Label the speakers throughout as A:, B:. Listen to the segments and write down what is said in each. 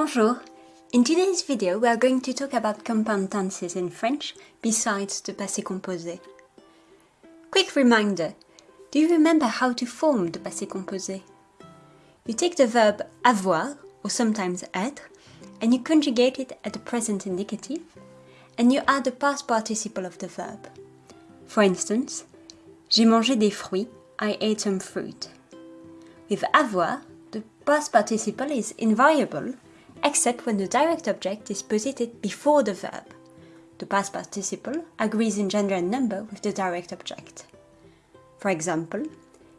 A: Bonjour! In today's video we are going to talk about compound tenses in French besides the passé composé. Quick reminder, do you remember how to form the passé composé? You take the verb avoir, or sometimes être, and you conjugate it at the present indicative, and you add the past participle of the verb. For instance, j'ai mangé des fruits, I ate some fruit. With avoir, the past participle is invariable except when the direct object is posited before the verb. The past participle agrees in gender and number with the direct object. For example,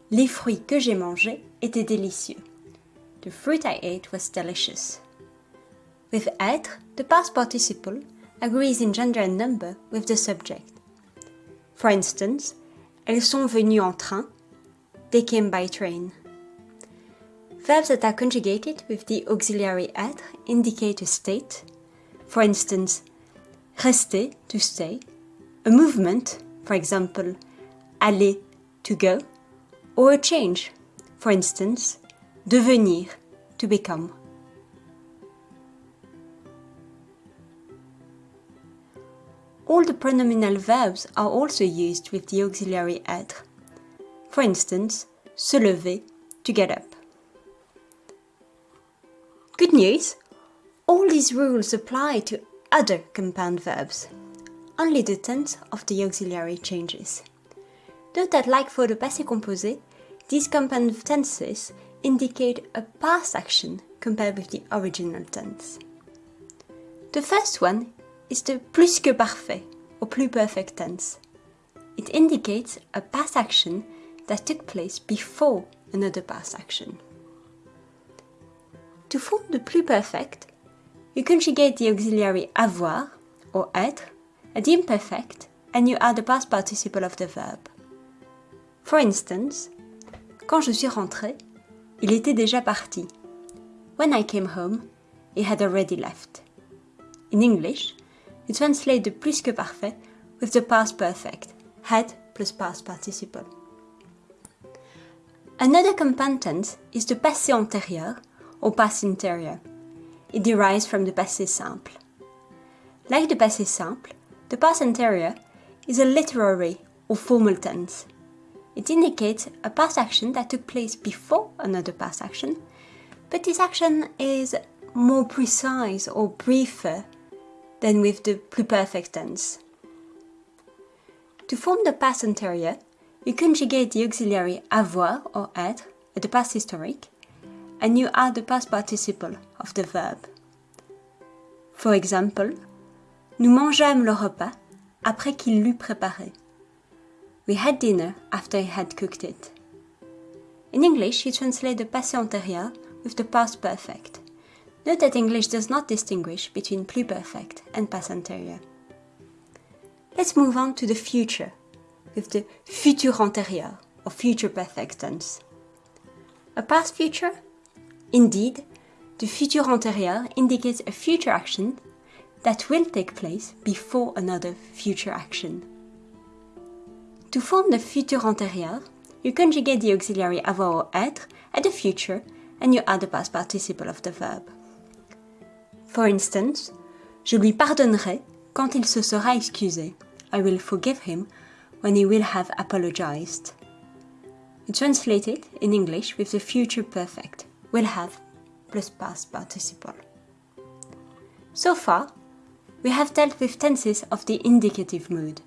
A: les fruits que j'ai mangés étaient délicieux. The fruit I ate was delicious. With être, the past participle agrees in gender and number with the subject. For instance, elles sont venues en train, they came by train. Verbs that are conjugated with the auxiliary être indicate a state, for instance, rester, to stay, a movement, for example, aller, to go, or a change, for instance, devenir, to become. All the pronominal verbs are also used with the auxiliary être. For instance, se lever, to get up. Good news! All these rules apply to other compound verbs. Only the tense of the auxiliary changes. Note that like for the passé composé, these compound tenses indicate a past action compared with the original tense. The first one is the plus que parfait, or pluperfect tense. It indicates a past action that took place before another past action. To form the pluperfect, you conjugate the auxiliary avoir, or être, at the imperfect, and you add the past participle of the verb. For instance, quand je suis rentré, il était déjà parti. When I came home, he had already left. In English, you translate the plus que parfait with the past perfect, had plus past participle. Another compound tense is the passé antérieur, or past anterior. It derives from the passé simple. Like the passé simple, the past anterior is a literary or formal tense. It indicates a past action that took place before another past action, but this action is more precise or briefer than with the pluperfect tense. To form the past anterior, you conjugate the auxiliary avoir or être at the past historic and you add the past participle of the verb. For example, nous mangeâmes le repas après qu'il l'eut préparé. We had dinner after he had cooked it. In English, you translate the passé antérieur with the past perfect. Note that English does not distinguish between pluperfect and past antérieur. Let's move on to the future with the futur antérieur or future perfect tense. A past future Indeed, the futur antérieur indicates a future action that will take place before another future action. To form the futur antérieur, you conjugate the auxiliary avoir or être at the future and you add the past participle of the verb. For instance, je lui pardonnerai quand il se sera excusé. I will forgive him when he will have apologized. You translate in English with the future perfect will have plus past participle. So far, we have dealt with tenses of the indicative mood,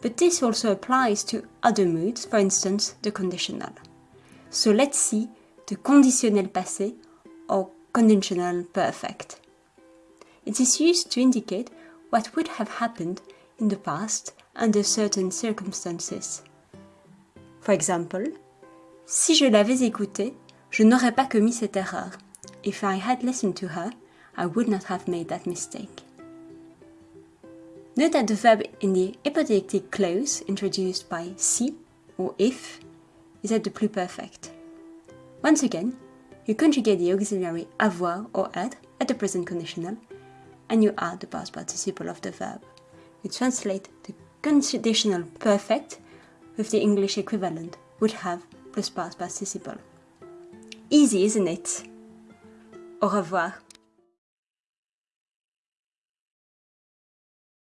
A: but this also applies to other moods, for instance the conditional. So let's see the conditionnel passé or conditional perfect. It is used to indicate what would have happened in the past under certain circumstances. For example, si je l'avais écouté, Je n'aurais pas commis cette erreur. If I had listened to her, I would not have made that mistake. Note that the verb in the hypothetical clause introduced by si or if is at the pluperfect. Once again, you conjugate the auxiliary avoir or être at the present conditional and you add the past participle of the verb. You translate the conditional perfect with the English equivalent would have plus past participle. Easy, isn't it? Au revoir.